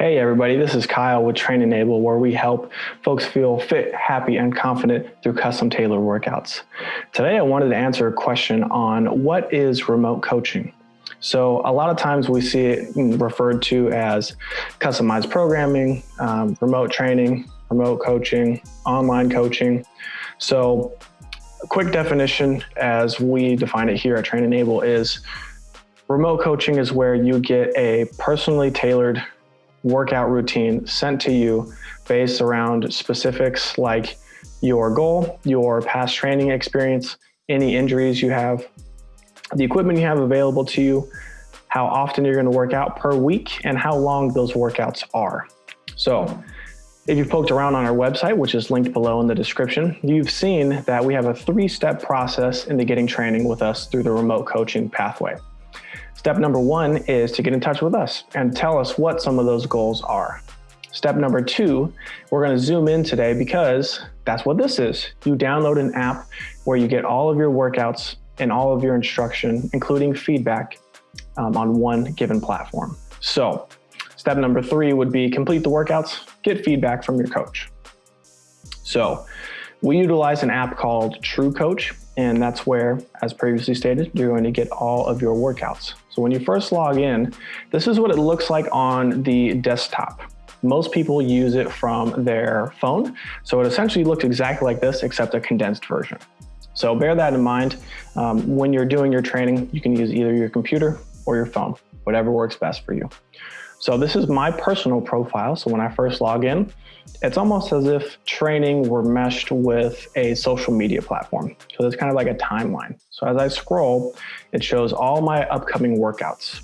Hey everybody, this is Kyle with Train Enable where we help folks feel fit, happy, and confident through custom tailored workouts. Today I wanted to answer a question on what is remote coaching? So a lot of times we see it referred to as customized programming, um, remote training, remote coaching, online coaching. So a quick definition as we define it here at Train Enable is remote coaching is where you get a personally tailored workout routine sent to you based around specifics like your goal, your past training experience, any injuries you have, the equipment you have available to you, how often you're gonna work out per week, and how long those workouts are. So if you've poked around on our website, which is linked below in the description, you've seen that we have a three-step process into getting training with us through the remote coaching pathway. Step number one is to get in touch with us and tell us what some of those goals are. Step number two, we're gonna zoom in today because that's what this is. You download an app where you get all of your workouts and all of your instruction, including feedback um, on one given platform. So step number three would be complete the workouts, get feedback from your coach. So we utilize an app called True Coach, and that's where, as previously stated, you're going to get all of your workouts. So when you first log in, this is what it looks like on the desktop. Most people use it from their phone. So it essentially looks exactly like this, except a condensed version. So bear that in mind. Um, when you're doing your training, you can use either your computer or your phone, whatever works best for you. So this is my personal profile. So when I first log in, it's almost as if training were meshed with a social media platform. So it's kind of like a timeline. So as I scroll, it shows all my upcoming workouts.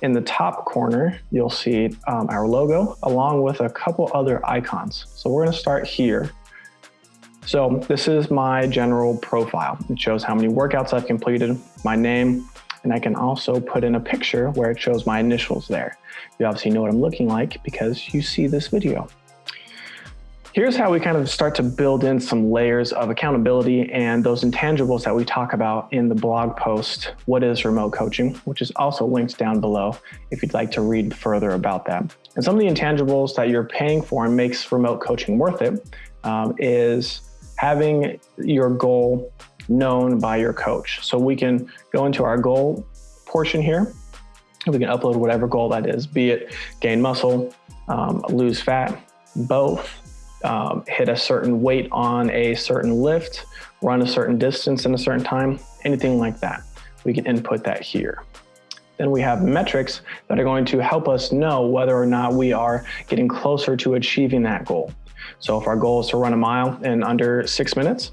In the top corner, you'll see um, our logo along with a couple other icons. So we're gonna start here. So this is my general profile. It shows how many workouts I've completed, my name, and I can also put in a picture where it shows my initials there. You obviously know what I'm looking like because you see this video. Here's how we kind of start to build in some layers of accountability and those intangibles that we talk about in the blog post, What is Remote Coaching, which is also linked down below if you'd like to read further about that. And some of the intangibles that you're paying for and makes remote coaching worth it um, is having your goal known by your coach. So we can go into our goal portion here. We can upload whatever goal that is, be it gain muscle, um, lose fat, both, um, hit a certain weight on a certain lift, run a certain distance in a certain time, anything like that. We can input that here. Then we have metrics that are going to help us know whether or not we are getting closer to achieving that goal. So if our goal is to run a mile in under six minutes,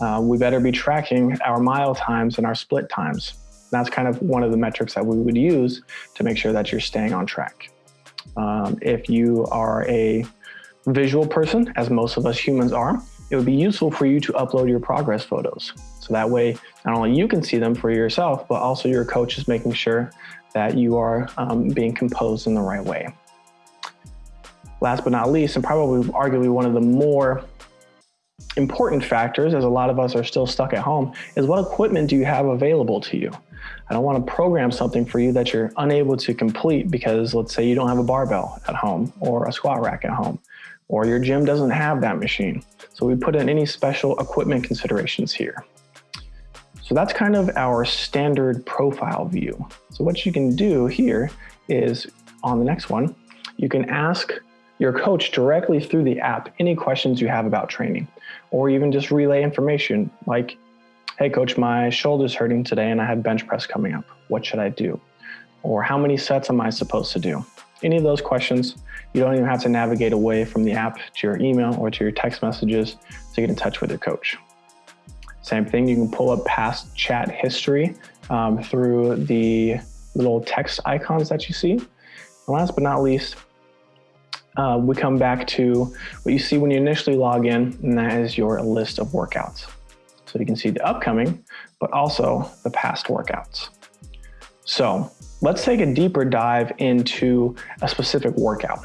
uh, we better be tracking our mile times and our split times. That's kind of one of the metrics that we would use to make sure that you're staying on track. Um, if you are a visual person, as most of us humans are, it would be useful for you to upload your progress photos. So that way, not only you can see them for yourself, but also your coach is making sure that you are um, being composed in the right way. Last but not least, and probably arguably one of the more important factors, as a lot of us are still stuck at home, is what equipment do you have available to you? I don't want to program something for you that you're unable to complete because let's say you don't have a barbell at home or a squat rack at home, or your gym doesn't have that machine. So we put in any special equipment considerations here. So that's kind of our standard profile view. So what you can do here is on the next one, you can ask your coach directly through the app any questions you have about training, or even just relay information like, hey coach, my shoulder's hurting today and I have bench press coming up. What should I do? Or how many sets am I supposed to do? Any of those questions, you don't even have to navigate away from the app to your email or to your text messages to get in touch with your coach. Same thing, you can pull up past chat history um, through the little text icons that you see. And last but not least, uh, we come back to what you see when you initially log in, and that is your list of workouts. So you can see the upcoming, but also the past workouts. So let's take a deeper dive into a specific workout.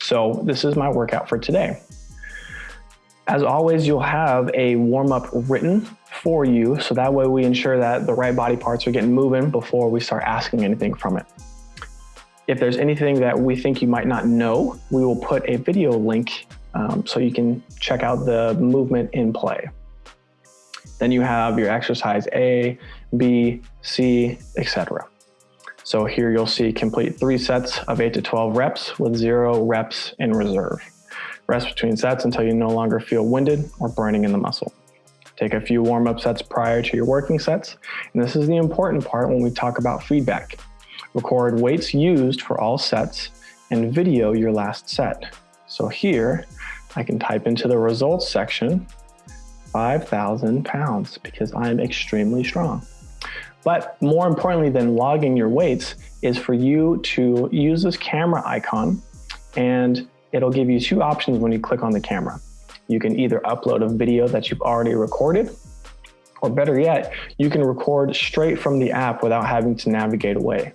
So this is my workout for today. As always, you'll have a warm-up written for you, so that way we ensure that the right body parts are getting moving before we start asking anything from it. If there's anything that we think you might not know, we will put a video link um, so you can check out the movement in play. Then you have your exercise A, B, C, etc. So here you'll see complete three sets of 8 to 12 reps with zero reps in reserve. Rest between sets until you no longer feel winded or burning in the muscle. Take a few warm-up sets prior to your working sets. And this is the important part when we talk about feedback. Record weights used for all sets and video your last set. So here, I can type into the results section 5,000 pounds because I'm extremely strong. But more importantly than logging your weights is for you to use this camera icon and it'll give you two options when you click on the camera. You can either upload a video that you've already recorded, or better yet, you can record straight from the app without having to navigate away.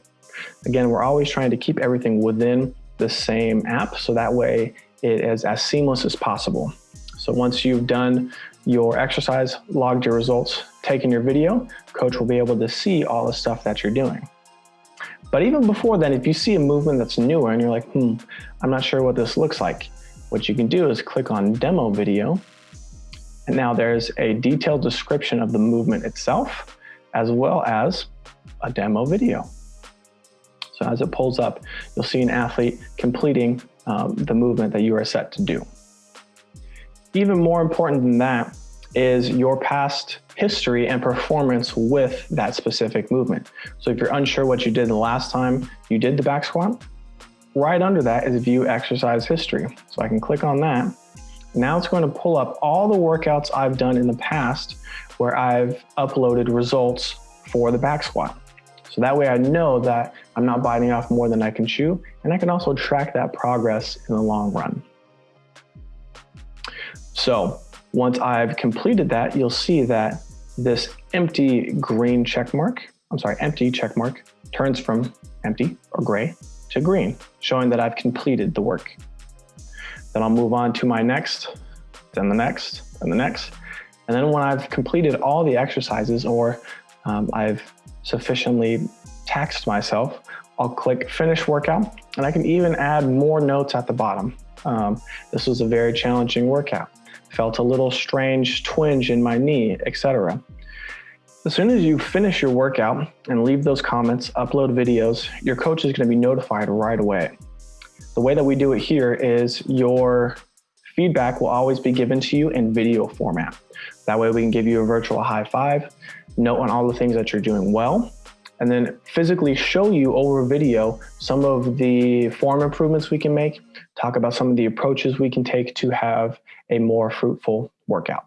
Again, we're always trying to keep everything within the same app so that way it is as seamless as possible. So once you've done your exercise, logged your results, taken your video, coach will be able to see all the stuff that you're doing. But even before then, if you see a movement that's newer and you're like, hmm, I'm not sure what this looks like, what you can do is click on demo video. And now there's a detailed description of the movement itself, as well as a demo video. So as it pulls up, you'll see an athlete completing um, the movement that you are set to do. Even more important than that is your past history and performance with that specific movement. So if you're unsure what you did the last time you did the back squat, right under that is view exercise history. So I can click on that. Now it's going to pull up all the workouts I've done in the past where I've uploaded results for the back squat. So that way I know that I'm not biting off more than I can chew, and I can also track that progress in the long run. So once I've completed that, you'll see that this empty green check mark, I'm sorry, empty check mark turns from empty or gray to green, showing that I've completed the work. Then I'll move on to my next, then the next, and the next. And then when I've completed all the exercises or um, I've sufficiently taxed myself, I'll click finish workout and I can even add more notes at the bottom. Um, this was a very challenging workout. Felt a little strange twinge in my knee, etc. As soon as you finish your workout and leave those comments, upload videos, your coach is gonna be notified right away. The way that we do it here is your feedback will always be given to you in video format. That way we can give you a virtual high five, note on all the things that you're doing well, and then physically show you over video some of the form improvements we can make, talk about some of the approaches we can take to have a more fruitful workout.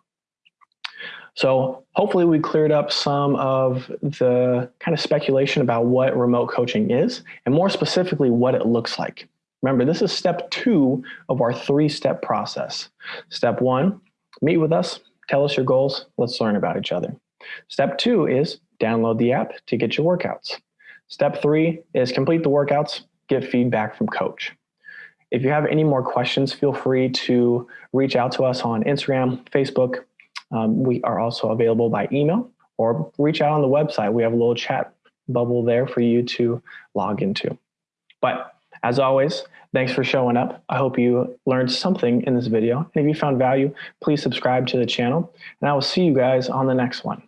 So hopefully we cleared up some of the kind of speculation about what remote coaching is, and more specifically, what it looks like. Remember, this is step two of our three-step process. Step one, meet with us, tell us your goals, let's learn about each other. Step two is download the app to get your workouts. Step three is complete the workouts, get feedback from coach. If you have any more questions, feel free to reach out to us on Instagram, Facebook. Um, we are also available by email or reach out on the website. We have a little chat bubble there for you to log into. But as always, thanks for showing up. I hope you learned something in this video. And if you found value, please subscribe to the channel. And I will see you guys on the next one.